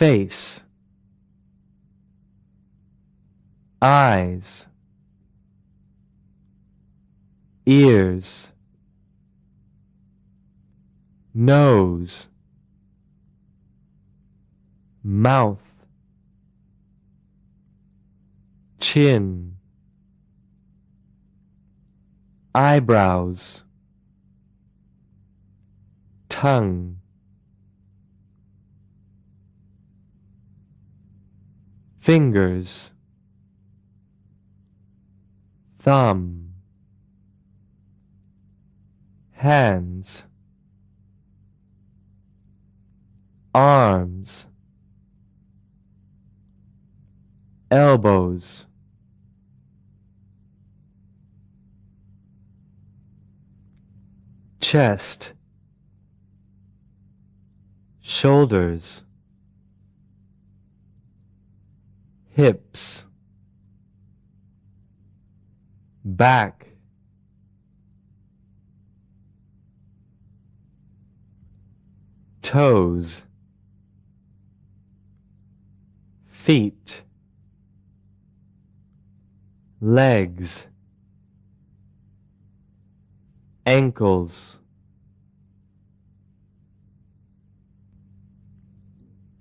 face eyes ears nose mouth chin eyebrows tongue fingers. Thumb. Hands. Arms. Elbows. Chest. Shoulders hips back toes feet legs ankles.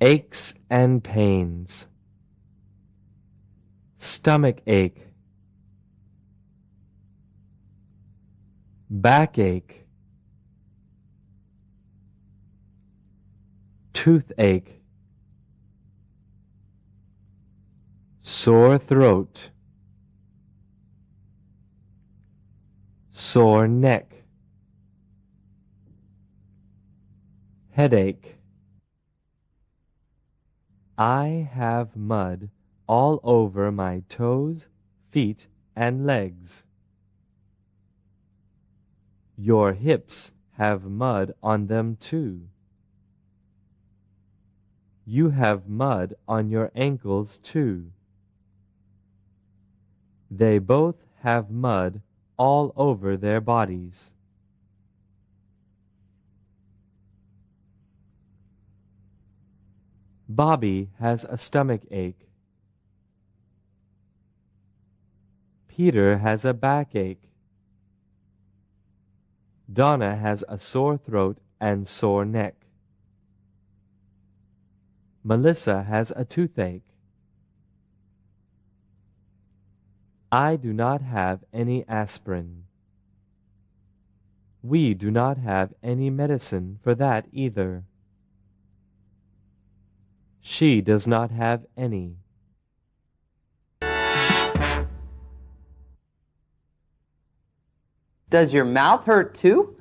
Aches and pains stomach ache backache toothache sore throat sore neck headache. I have mud all over my toes, feet, and legs. Your hips have mud on them too. You have mud on your ankles too. They both have mud all over their bodies. Bobby has a stomach ache. Peter has a backache. Donna has a sore throat and sore neck. Melissa has a toothache. I do not have any aspirin. We do not have any medicine for that either. She does not have any. Does your mouth hurt too?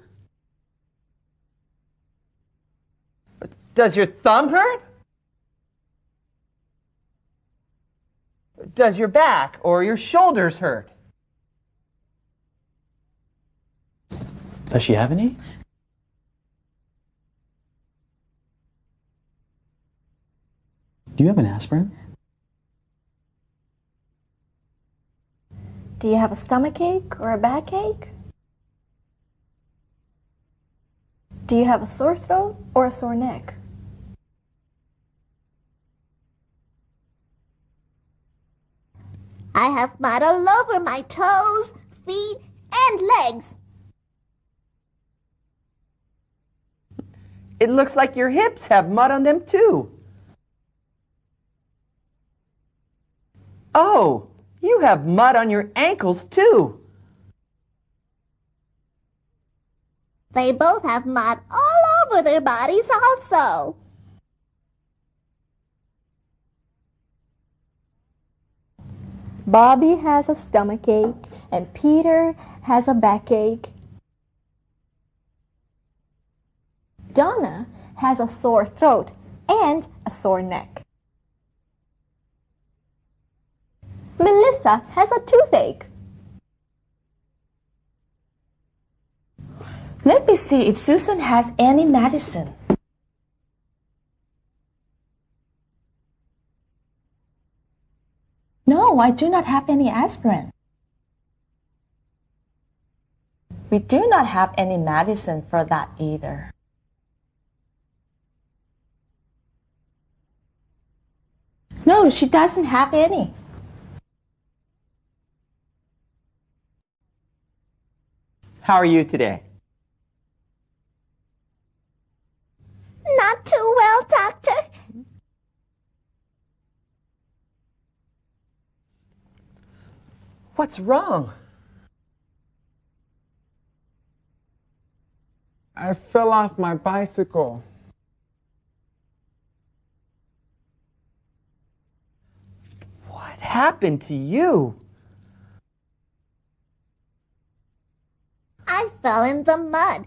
Does your thumb hurt? Does your back or your shoulders hurt? Does she have any? Do you have an aspirin? Do you have a stomach ache or a backache? Do you have a sore throat or a sore neck? I have mud all over my toes, feet, and legs. It looks like your hips have mud on them too. Oh, you have mud on your ankles too. They both have mud all over their bodies also. Bobby has a stomach ache and Peter has a backache. Donna has a sore throat and a sore neck. Melissa has a toothache. Let me see if Susan has any medicine. No, I do not have any aspirin. We do not have any medicine for that either. No, she doesn't have any. How are you today? Not too well, Doctor. What's wrong? I fell off my bicycle. What happened to you? I fell in the mud.